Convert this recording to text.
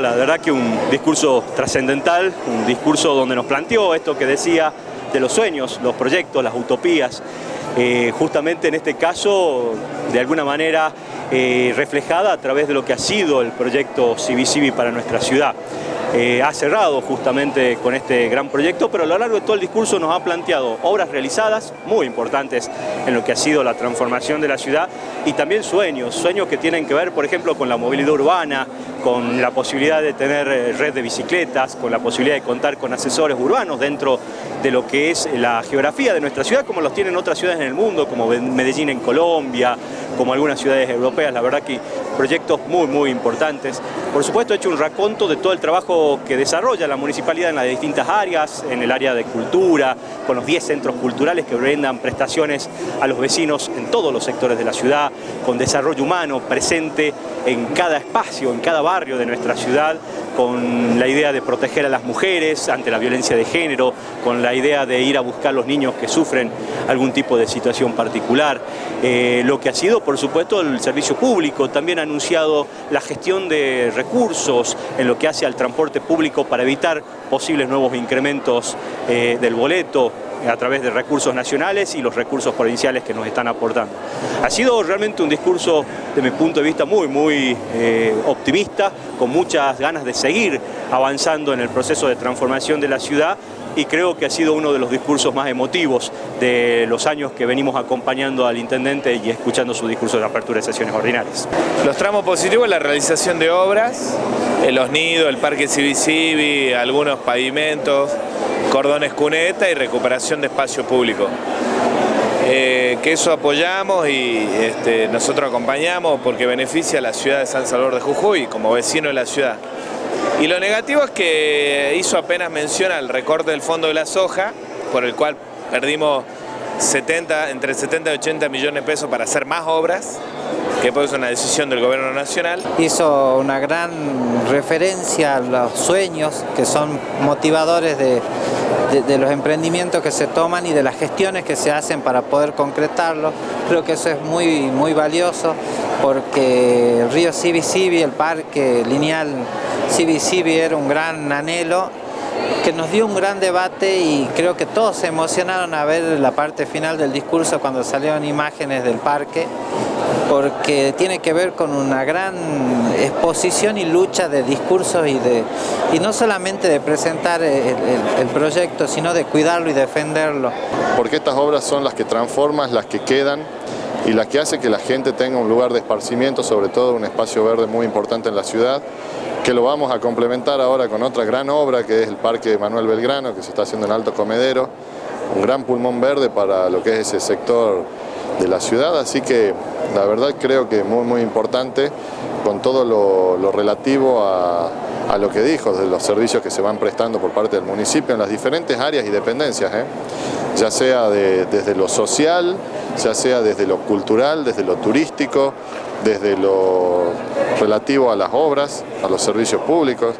La verdad que un discurso trascendental, un discurso donde nos planteó esto que decía de los sueños, los proyectos, las utopías, eh, justamente en este caso, de alguna manera eh, reflejada a través de lo que ha sido el proyecto Civi para nuestra ciudad. Eh, ha cerrado justamente con este gran proyecto, pero a lo largo de todo el discurso nos ha planteado obras realizadas muy importantes en lo que ha sido la transformación de la ciudad y también sueños, sueños que tienen que ver, por ejemplo, con la movilidad urbana, con la posibilidad de tener eh, red de bicicletas, con la posibilidad de contar con asesores urbanos dentro de lo que es la geografía de nuestra ciudad, como los tienen otras ciudades en el mundo, como Medellín en Colombia, como algunas ciudades europeas. La verdad que proyectos muy, muy importantes. Por supuesto, he hecho un raconto de todo el trabajo que desarrolla la municipalidad en las distintas áreas, en el área de cultura, con los 10 centros culturales que brindan prestaciones a los vecinos en todos los sectores de la ciudad, con desarrollo humano presente en cada espacio, en cada barrio de nuestra ciudad, con la idea de proteger a las mujeres ante la violencia de género, con la idea de ir a buscar a los niños que sufren algún tipo de situación particular. Eh, lo que ha sido, por supuesto, el servicio público, también ha anunciado la gestión de recursos en lo que hace al transporte público para evitar posibles nuevos incrementos eh, del boleto, a través de recursos nacionales y los recursos provinciales que nos están aportando. Ha sido realmente un discurso, de mi punto de vista, muy, muy eh, optimista, con muchas ganas de seguir avanzando en el proceso de transformación de la ciudad y creo que ha sido uno de los discursos más emotivos de los años que venimos acompañando al intendente y escuchando su discurso de apertura de sesiones ordinarias. Los tramos positivos, la realización de obras, los nidos, el parque Civi algunos pavimentos, cordones cuneta y recuperación de espacio público. Eh, que eso apoyamos y este, nosotros acompañamos porque beneficia a la ciudad de San Salvador de Jujuy como vecino de la ciudad. Y lo negativo es que hizo apenas mención al recorte del fondo de la soja, por el cual perdimos 70, entre 70 y 80 millones de pesos para hacer más obras, que es una decisión del gobierno nacional. Hizo una gran referencia a los sueños que son motivadores de, de, los emprendimientos que se toman y de las gestiones que se hacen para poder concretarlo. Creo que eso es muy, muy valioso porque el río Civi, el parque lineal Civi era un gran anhelo que nos dio un gran debate y creo que todos se emocionaron a ver la parte final del discurso cuando salieron imágenes del parque porque tiene que ver con una gran exposición y lucha de discursos y, de, y no solamente de presentar el, proyecto, sino de cuidarlo y defenderlo. Porque estas obras son las que transforman, las que quedan y las que hace que la gente tenga un lugar de esparcimiento, sobre todo un espacio verde muy importante en la ciudad, que lo vamos a complementar ahora con otra gran obra que es el Parque Manuel Belgrano, que se está haciendo en Alto Comedero, un gran pulmón verde para lo que es ese sector de la ciudad, así que la verdad creo que es muy, muy importante con todo lo, relativo a, lo que dijo, de los servicios que se van prestando por parte del municipio en las diferentes áreas y dependencias, ¿eh? ya sea desde lo social, ya sea desde lo cultural, desde lo turístico, desde lo relativo a las obras, a los servicios públicos.